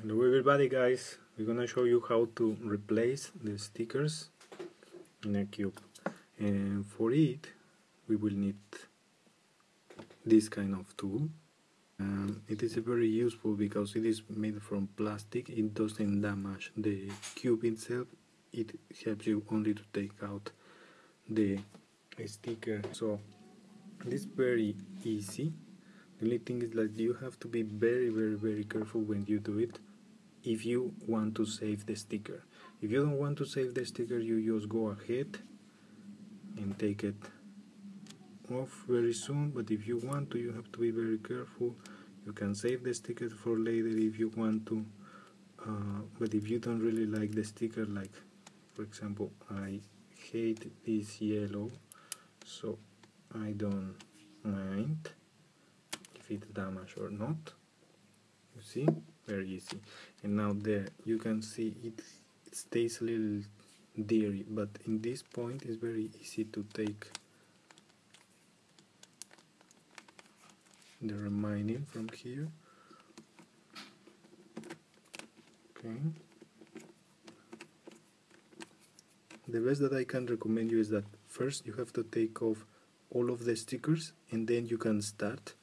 Hello everybody guys, we're gonna show you how to replace the stickers in a cube. And for it we will need this kind of tool. Um, it is very useful because it is made from plastic. It doesn't damage the cube itself. It helps you only to take out the sticker. So it's very easy the only thing is that you have to be very very very careful when you do it if you want to save the sticker. If you don't want to save the sticker you just go ahead and take it off very soon. But if you want to you have to be very careful. You can save the sticker for later if you want to. Uh, but if you don't really like the sticker like for example I hate this yellow so I don't mind if it's damaged or not. You see? Very easy. And now there you can see it, it stays a little dirty but in this point it's very easy to take the remaining from here. Okay. The best that I can recommend you is that first you have to take off all of the stickers and then you can start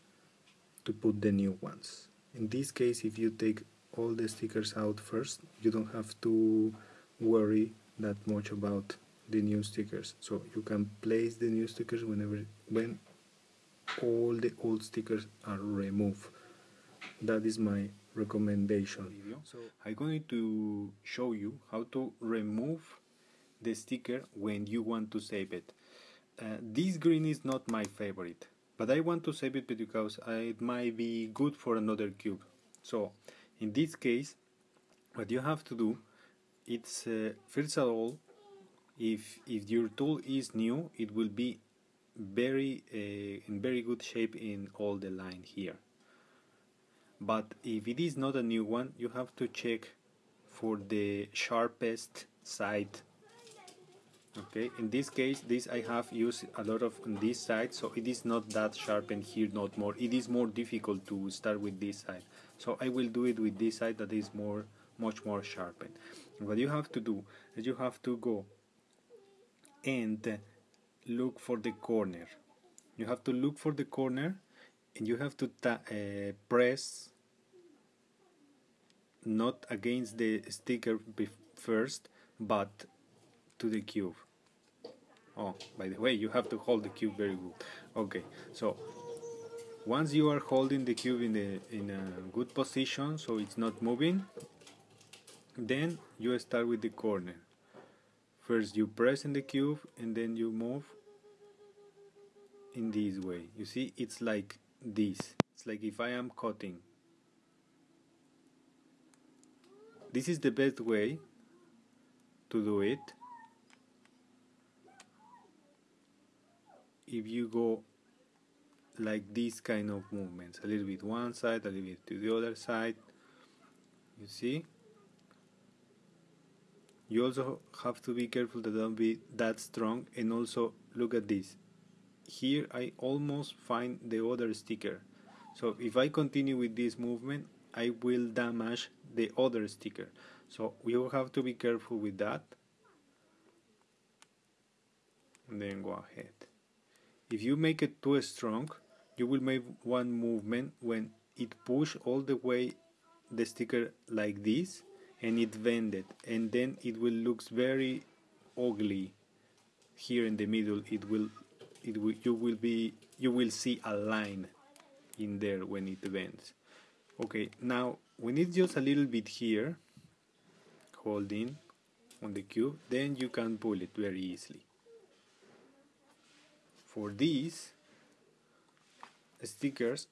to put the new ones. In this case if you take all the stickers out first you don't have to worry that much about the new stickers. So you can place the new stickers whenever when all the old stickers are removed. That is my recommendation. So i'm going to show you how to remove the sticker when you want to save it. Uh, this green is not my favorite but I want to save it because it might be good for another cube. So in this case what you have to do it's uh, first of all if if your tool is new it will be very uh, in very good shape in all the line here. But if it is not a new one you have to check for the sharpest side okay in this case this I have used a lot of on this side so it is not that sharpened here not more. It is more difficult to start with this side. So I will do it with this side that is more much more sharpened. What you have to do is you have to go and look for the corner. You have to look for the corner and you have to uh, press not against the sticker first but to the cube oh by the way you have to hold the cube very good. Okay so once you are holding the cube in the in a good position so it's not moving then you start with the corner. First you press in the cube and then you move in this way. You see it's like this. It's like if I am cutting. This is the best way to do it if you go like this kind of movements a little bit one side a little bit to the other side you see? You also have to be careful to don't be that strong and also look at this. Here I almost find the other sticker. So if I continue with this movement I will damage the other sticker. So we will have to be careful with that. And then go ahead if you make it too strong, you will make one movement when it push all the way the sticker like this and it bended and then it will looks very ugly. Here in the middle it will it will you will be you will see a line in there when it bends. Okay now when it's just a little bit here. Holding on the cube then you can pull it very easily for these stickers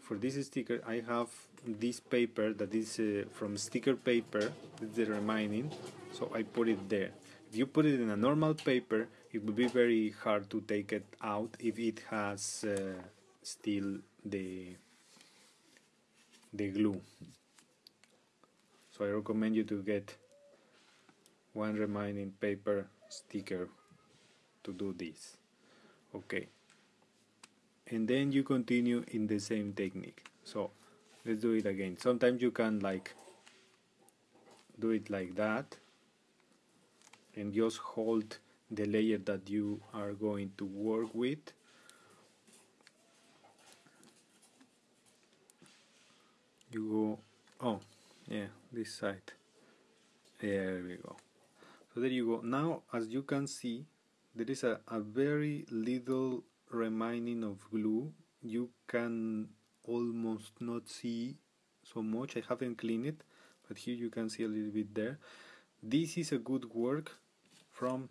for this sticker I have this paper that is uh, from sticker paper the remaining so I put it there. If you put it in a normal paper it would be very hard to take it out if it has uh, still the the glue. So I recommend you to get one remaining paper sticker to do this okay and then you continue in the same technique. So let's do it again. Sometimes you can like do it like that and just hold the layer that you are going to work with. You go oh yeah this side. There we go. So there you go. Now as you can see there is a, a very little remaining of glue. You can almost not see so much. I haven't cleaned it but here you can see a little bit there. This is a good work from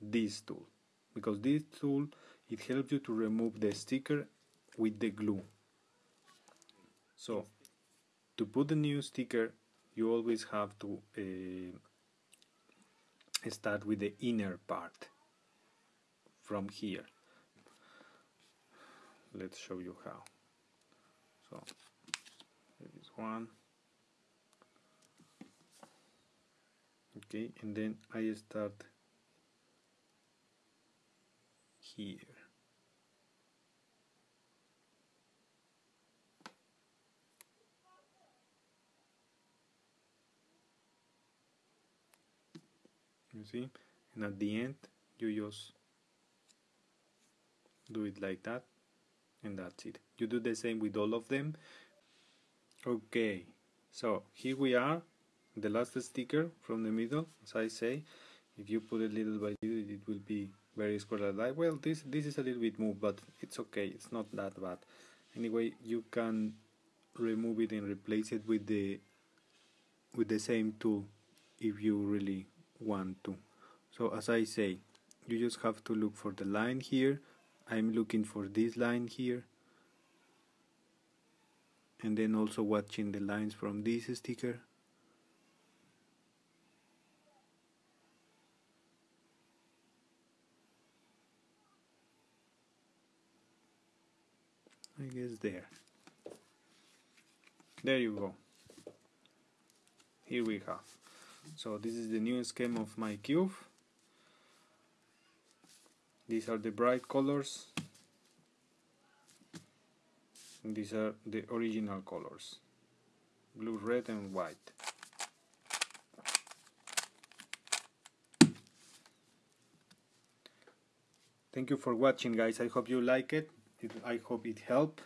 this tool because this tool it helps you to remove the sticker with the glue. So to put the new sticker you always have to uh, start with the inner part from here. Let's show you how. So there is one. Okay and then I start here. You see? And at the end you just do it like that and that's it. You do the same with all of them? Okay so here we are the last sticker from the middle. As I say if you put it little by little it will be very square like well this this is a little bit moved but it's okay. It's not that bad. Anyway you can remove it and replace it with the with the same tool if you really want to. So as I say you just have to look for the line here I'm looking for this line here. And then also watching the lines from this sticker. I guess there. There you go. Here we have. So this is the new scheme of my cube these are the bright colors. These are the original colors. Blue red and white. Thank you for watching guys. I hope you like it. I hope it helped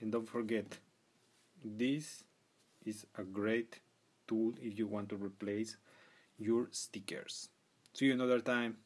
and don't forget this is a great tool if you want to replace your stickers. See you another time